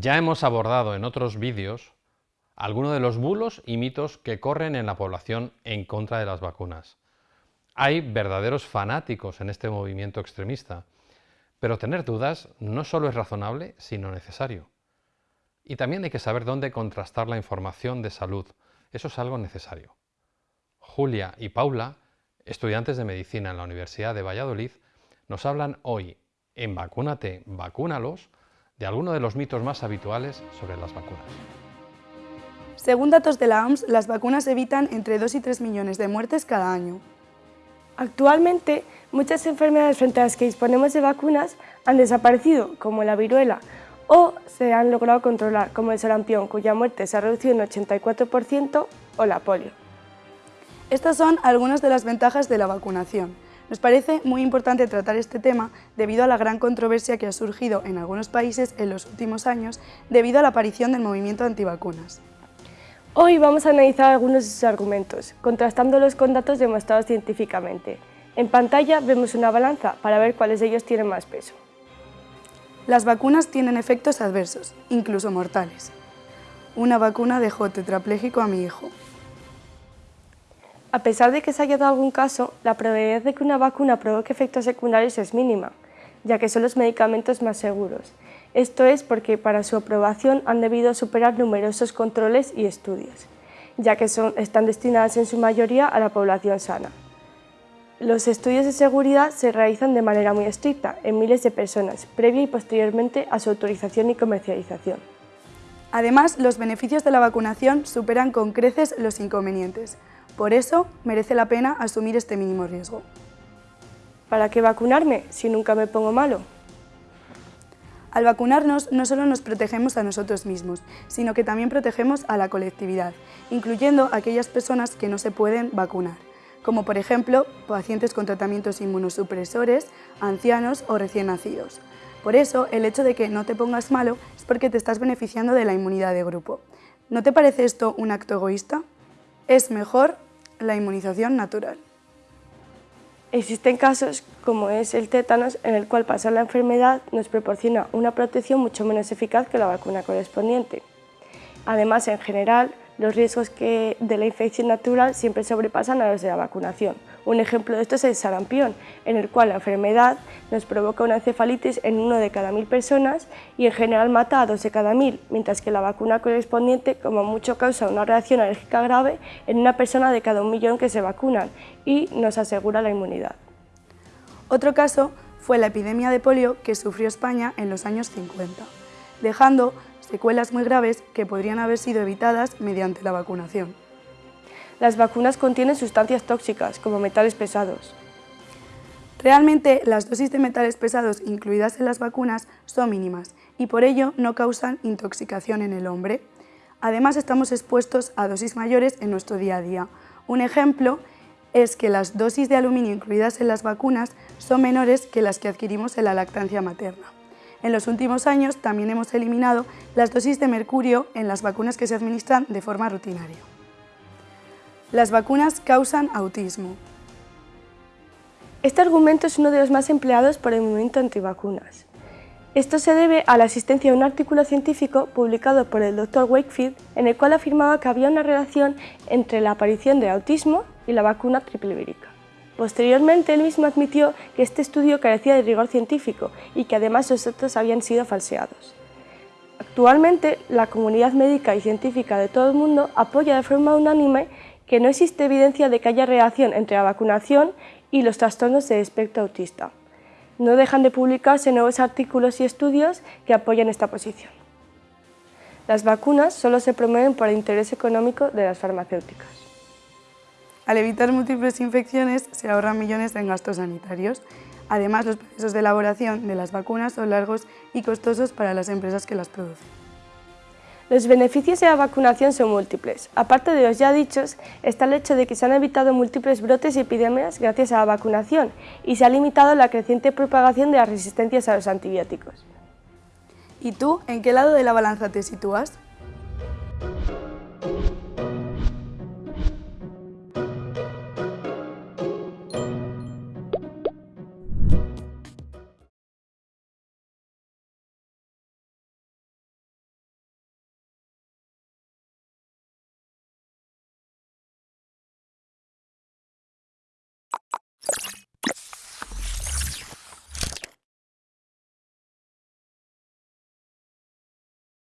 Ya hemos abordado en otros vídeos algunos de los bulos y mitos que corren en la población en contra de las vacunas. Hay verdaderos fanáticos en este movimiento extremista, pero tener dudas no solo es razonable, sino necesario. Y también hay que saber dónde contrastar la información de salud. Eso es algo necesario. Julia y Paula, estudiantes de medicina en la Universidad de Valladolid, nos hablan hoy en Vacúnate, vacúnalos, de algunos de los mitos más habituales sobre las vacunas. Según datos de la OMS, las vacunas evitan entre 2 y 3 millones de muertes cada año. Actualmente, muchas enfermedades frente a las que disponemos de vacunas han desaparecido, como la viruela, o se han logrado controlar, como el sarampión, cuya muerte se ha reducido en 84%, o la polio. Estas son algunas de las ventajas de la vacunación. Nos parece muy importante tratar este tema debido a la gran controversia que ha surgido en algunos países en los últimos años debido a la aparición del movimiento antivacunas. Hoy vamos a analizar algunos de sus argumentos, contrastándolos con datos demostrados científicamente. En pantalla vemos una balanza para ver cuáles de ellos tienen más peso. Las vacunas tienen efectos adversos, incluso mortales. Una vacuna dejó tetrapléjico a mi hijo. A pesar de que se haya dado algún caso, la probabilidad de que una vacuna provoque efectos secundarios es mínima, ya que son los medicamentos más seguros. Esto es porque para su aprobación han debido superar numerosos controles y estudios, ya que son, están destinadas en su mayoría a la población sana. Los estudios de seguridad se realizan de manera muy estricta, en miles de personas, previa y posteriormente a su autorización y comercialización. Además, los beneficios de la vacunación superan con creces los inconvenientes, por eso, merece la pena asumir este mínimo riesgo. ¿Para qué vacunarme si nunca me pongo malo? Al vacunarnos no solo nos protegemos a nosotros mismos, sino que también protegemos a la colectividad, incluyendo a aquellas personas que no se pueden vacunar, como por ejemplo pacientes con tratamientos inmunosupresores, ancianos o recién nacidos. Por eso, el hecho de que no te pongas malo es porque te estás beneficiando de la inmunidad de grupo. ¿No te parece esto un acto egoísta? Es mejor la inmunización natural. Existen casos, como es el tétanos, en el cual pasar la enfermedad nos proporciona una protección mucho menos eficaz que la vacuna correspondiente. Además, en general, los riesgos de la infección natural siempre sobrepasan a los de la vacunación, un ejemplo de esto es el sarampión, en el cual la enfermedad nos provoca una encefalitis en uno de cada mil personas y en general mata a dos de cada mil, mientras que la vacuna correspondiente como mucho causa una reacción alérgica grave en una persona de cada un millón que se vacunan y nos asegura la inmunidad. Otro caso fue la epidemia de polio que sufrió España en los años 50, dejando secuelas muy graves que podrían haber sido evitadas mediante la vacunación. Las vacunas contienen sustancias tóxicas, como metales pesados. Realmente, las dosis de metales pesados incluidas en las vacunas son mínimas y por ello no causan intoxicación en el hombre. Además, estamos expuestos a dosis mayores en nuestro día a día. Un ejemplo es que las dosis de aluminio incluidas en las vacunas son menores que las que adquirimos en la lactancia materna. En los últimos años también hemos eliminado las dosis de mercurio en las vacunas que se administran de forma rutinaria. Las vacunas causan autismo. Este argumento es uno de los más empleados por el movimiento antivacunas. Esto se debe a la existencia de un artículo científico publicado por el Dr. Wakefield en el cual afirmaba que había una relación entre la aparición de autismo y la vacuna triple vírica. Posteriormente, él mismo admitió que este estudio carecía de rigor científico y que además los datos habían sido falseados. Actualmente, la comunidad médica y científica de todo el mundo apoya de forma unánime que no existe evidencia de que haya relación entre la vacunación y los trastornos de espectro autista. No dejan de publicarse nuevos artículos y estudios que apoyan esta posición. Las vacunas solo se promueven por el interés económico de las farmacéuticas. Al evitar múltiples infecciones se ahorran millones en gastos sanitarios. Además, los procesos de elaboración de las vacunas son largos y costosos para las empresas que las producen. Los beneficios de la vacunación son múltiples. Aparte de los ya dichos, está el hecho de que se han evitado múltiples brotes y epidemias gracias a la vacunación y se ha limitado la creciente propagación de las resistencias a los antibióticos. ¿Y tú, en qué lado de la balanza te sitúas?